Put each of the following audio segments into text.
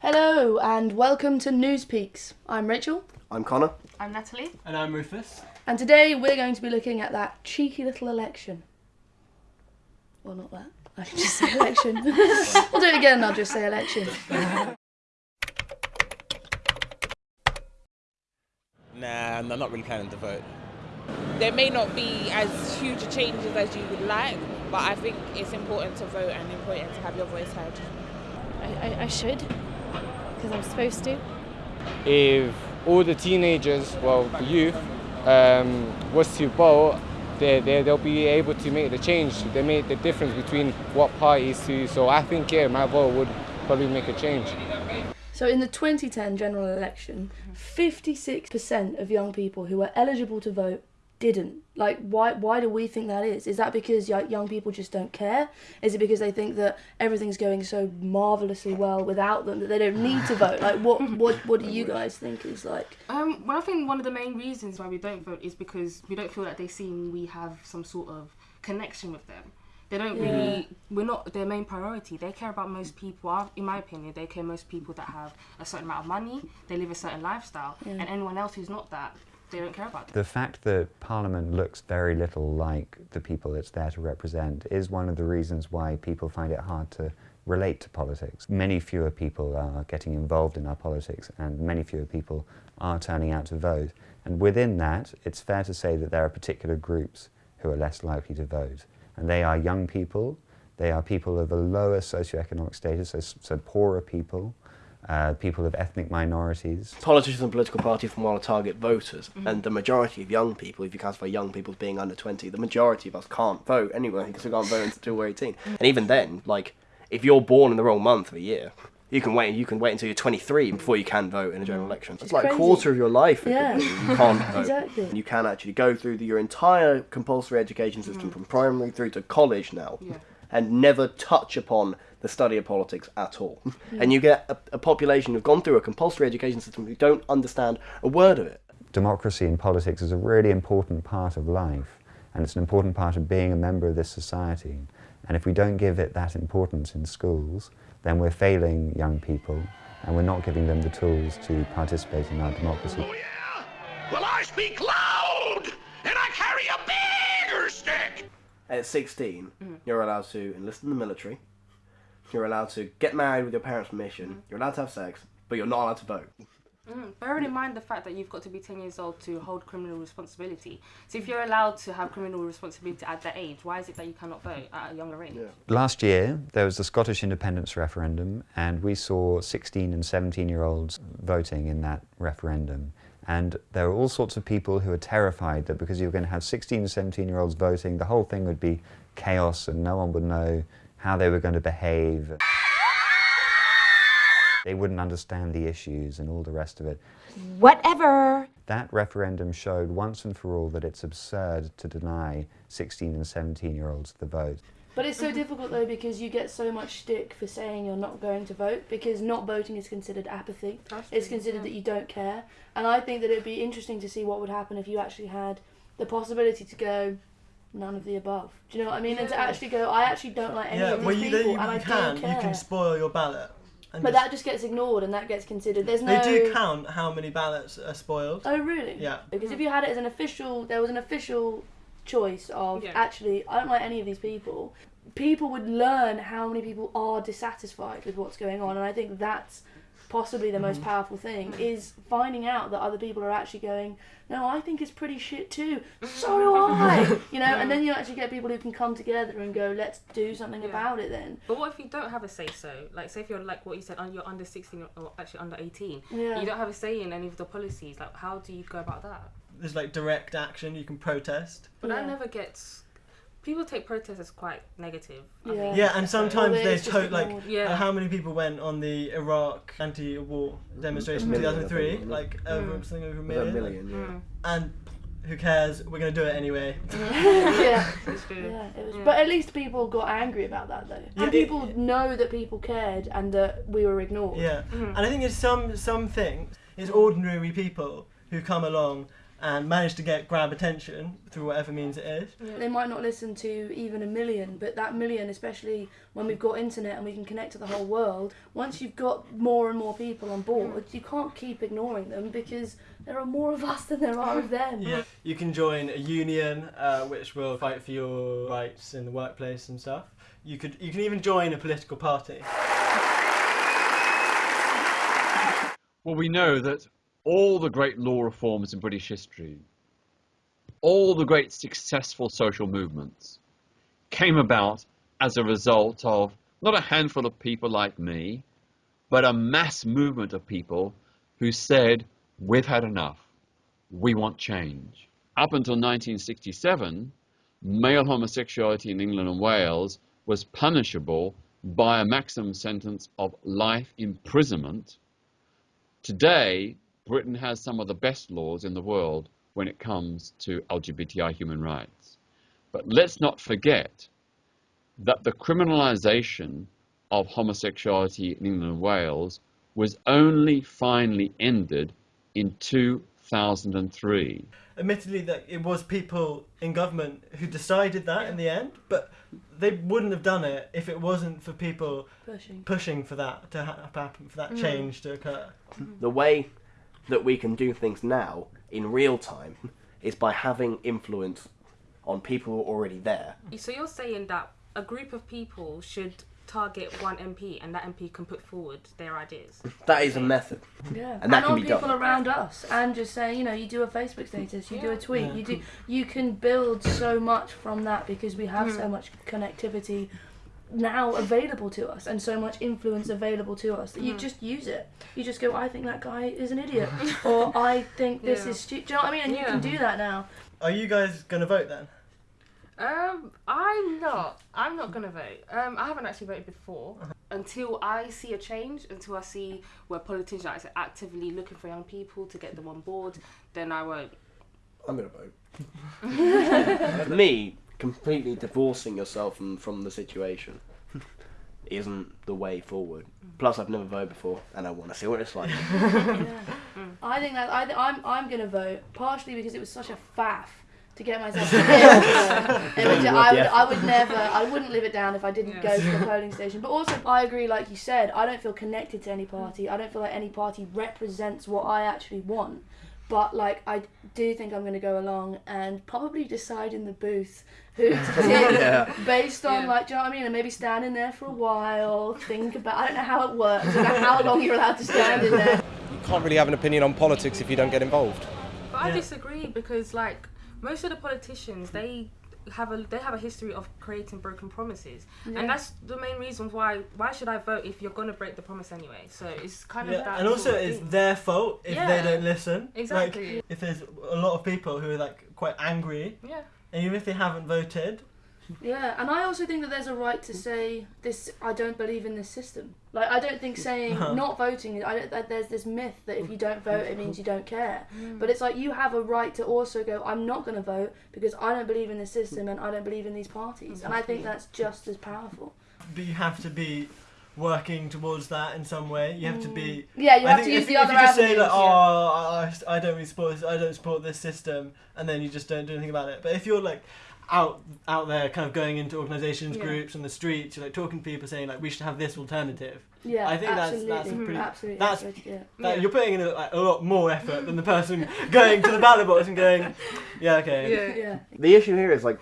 Hello and welcome to News Peaks. I'm Rachel, I'm Connor. I'm Natalie. And I'm Rufus. and today we're going to be looking at that cheeky little election. Well, not that. I should just say election. we'll do it again and I'll just say election. Nah, I'm not really planning to vote. there may not be as huge changes as you would like, but I think it's important to vote and important to have your voice heard. I, I, I should, because I'm supposed to. if all the teenagers, well, the youth, um, was to vote, they, they, they'll be able to make the change. They make the difference between what parties to. So I think, yeah, my vote would probably make a change. So, in the 2010 general election, 56% of young people who were eligible to vote didn't. Like, why, why do we think that is? Is that because young people just don't care? Is it because they think that everything's going so marvellously well without them that they don't need to vote? Like, what, what, what do you guys think is like? Um, well, I think one of the main reasons why we don't vote is because we don't feel that they seem we have some sort of connection with them. They don't really. We're not their main priority. They care about most people. In my opinion, they care most people that have a certain amount of money. They live a certain lifestyle, and anyone else who's not that, they don't care about. Them. The fact that Parliament looks very little like the people it's there to represent is one of the reasons why people find it hard to relate to politics. Many fewer people are getting involved in our politics and many fewer people are turning out to vote. And within that, it's fair to say that there are particular groups who are less likely to vote. And they are young people, they are people of a lower socioeconomic status, so, so poorer people, uh, people of ethnic minorities, Politicians and political parties from want to target voters, mm-hmm. and the majority of young people, if you classify young people as being under 20, the majority of us can't vote anyway because we can't vote until we're 18. Mm-hmm. And even then, like, if you're born in the wrong month of a year, you can wait. You can wait until you're 23 before you can vote in a general mm. election. It's like a quarter of your life. Yeah. you can't vote. Exactly. You can actually go through the, your entire compulsory education system mm. from primary through to college now, and never touch upon the study of politics at all. And you get a, a population who've gone through a compulsory education system who don't understand a word of it. democracy and politics is a really important part of life, and it's an important part of being a member of this society. And if we don't give it that importance in schools, then we're failing young people, and we're not giving them the tools to participate in our democracy. Oh, yeah? Well, I speak loud, At 16, you're allowed to enlist in the military. You're allowed to get married with your parents' permission. You're allowed to have sex, but you're not allowed to vote. Mm. Bearing in mind the fact that you've got to be 10 years old to hold criminal responsibility. So if you're allowed to have criminal responsibility at that age, why is it that you cannot vote at a younger age? Last year, there was the Scottish independence referendum, and we saw 16 and 17 year olds voting in that referendum. And there were all sorts of people who were terrified that because you were going to have 16 and 17 year olds voting, the whole thing would be chaos and no one would know how they were going to behave. They wouldn't understand the issues and all the rest of it. Whatever. That referendum showed once and for all that it's absurd to deny 16 and 17 year olds the vote. But it's so mm-hmm. difficult though because you get so much stick for saying you're not going to vote because not voting is considered apathy. It's considered that you don't care. And I think that it'd be interesting to see what would happen if you actually had the possibility to go none of the above. Do you know what I mean? And to actually go, I actually don't like any yeah, of these well, you, people, you, and I can. don't care. You can spoil your ballot. But just- that just gets ignored and that gets considered. There's no. They do count how many ballots are spoiled. Oh really? Yeah. Because if mm-hmm. you had it as an official, there was an official choice of Yeah. actually, I don't like any of these people. People would learn how many people are dissatisfied with what's going on, and I think that's possibly the most mm-hmm. powerful thing is finding out that other people are actually going, no, I think it's pretty shit too. So do I. you know, and then you actually get people who can come together and go, let's do something Yeah. about it. Then. But what if you don't have a say so? Like, say if you're like what you said, you're under 16 or actually under 18, Yeah. you don't have a say in any of the policies. Like, how do you go about that? There's like direct action. You can protest. But Yeah. that never gets. People take protests as quite negative. I Yeah. Yeah, and sometimes Well, they it's just to- like. Yeah. uh, how many people went on the Iraq anti-war demonstration in Million, think, 2003? wasn't? Like over something over a Was that million. a million? Yeah. And who cares? We're gonna do it anyway. yeah. It's true. Yeah, it was, Yeah. but at least people got angry about that though, Yeah, and it- people know that people cared and that we were ignored. Yeah, Mm-hmm. and I think it's some some things. It's ordinary people who come along and manage to get grab attention through whatever means it is. They might not listen to even a million, but that million, especially when we've got internet and we can connect to the whole world, once you've got more and more people on board, you can't keep ignoring them because there are more of us than there are of them. Yeah. You can join a union uh, which will fight for your rights in the workplace and stuff. You could you can even join a political party. Well, we know that all the great law reforms in British history, all the great successful social movements, came about as a result of not a handful of people like me, but a mass movement of people who said, We've had enough. We want change. Up until 1967, male homosexuality in England and Wales was punishable by a maximum sentence of life imprisonment. Today, Britain has some of the best laws in the world when it comes to LGBTI human rights. But let's not forget that the criminalisation of homosexuality in England and Wales was only finally ended in 2003. Admittedly, that it was people in government who decided that in the end, but they wouldn't have done it if it wasn't for people Pushing. pushing for that to happen, for that Mm. change to occur. The way that we can do things now in real time is by having influence on people who are already there. So you're saying that a group of people should target one MP and that MP can put forward their ideas. That is a method. Yeah, And that can on be people done. around us, and just saying, you know, you do a Facebook status, you do a tweet, Yeah. you do, you can build so much from that because we have so Mm. much connectivity now available to us and so much influence available to us that you Mm. just use it. You just go, I think that guy is an idiot, or I think this Yeah. is stupid. Do you know what I mean? And you can do that now. Are you guys going to vote then? Um, I'm not. I'm not gonna vote. Um, I haven't actually voted before. Until I see a change, until I see where politicians are actively looking for young people to get them on board, then I won't. I'm gonna vote. Me, completely divorcing yourself from, from the situation isn't the way forward. Plus, I've never voted before, and I want to see what it's like. Mm. I think that I th- I'm I'm gonna vote partially because it was such a faff to get myself. to the image. I would I would never I wouldn't live it down if I didn't go to the polling station. But also I agree, like you said, I don't feel connected to any party. I don't feel like any party represents what I actually want. But like I do think I'm gonna go along and probably decide in the booth who to tick Yeah. based on like do you know what I mean? And maybe stand in there for a while, think about I don't know how it works, I don't know how long you're allowed to stand in there. You can't really have an opinion on politics if you don't get involved. But I disagree because like most of the politicians, they have a they have a history of creating broken promises, Yeah. and that's the main reason why why should I vote if you're gonna break the promise anyway? So it's kind of Yeah, that. and also it's thing. their fault if Yeah. they don't listen. Exactly. Like, if there's a lot of people who are like quite angry, Yeah. and even if they haven't voted, Yeah, and I also think that there's a right to say this. I don't believe in this system. Like I don't think saying Uh-huh. not voting. I don't. That there's this myth that if you don't vote, it means you don't care. Mm. But it's like you have a right to also go. I'm not going to vote because I don't believe in this system and I don't believe in these parties. And I think that's just as powerful. but you have to be working towards that in some way. You have to be. Mm. Yeah, you I have to use if, the if other you just say like, avenues, oh, I, I don't really support this, I don't support this system, and then you just don't do anything about it. But if you're like out out there, kind of going into organisations, Yeah. groups, on the streets, you're like talking to people, saying like we should have this alternative. Yeah, I think absolutely. that's that's a pretty. Absolutely, That's that's yeah. that- Yeah. you're putting in a, like, a lot more effort than the person going to the ballot box and going, yeah, okay. Yeah. yeah. The issue here is like,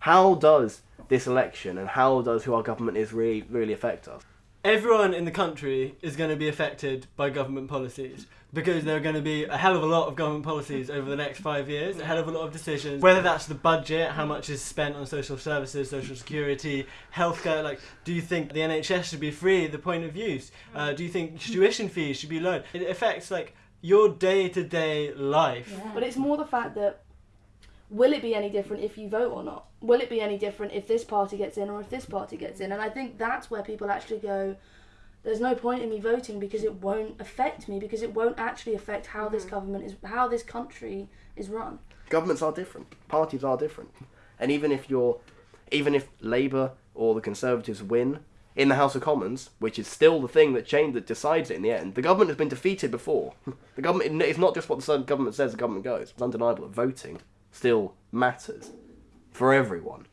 how does this election and how does who our government is really really affect us? Everyone in the country is going to be affected by government policies because there are going to be a hell of a lot of government policies over the next five years, a hell of a lot of decisions. Whether that's the budget, how much is spent on social services, social security, healthcare. Like, do you think the NHS should be free the point of use? Uh, do you think tuition fees should be low? It affects like your day to day life. But it's more the fact that will it be any different if you vote or not? Will it be any different if this party gets in or if this party gets in? And I think that's where people actually go, there's no point in me voting because it won't affect me because it won't actually affect how this mm-hmm. government is how this country is run. Governments are different. Parties are different. And even if you're, even if Labour or the Conservatives win, in the House of Commons, which is still the thing that change that decides it in the end. The government has been defeated before. the government it's not just what the government says. The government goes. It's undeniable that voting still matters for everyone.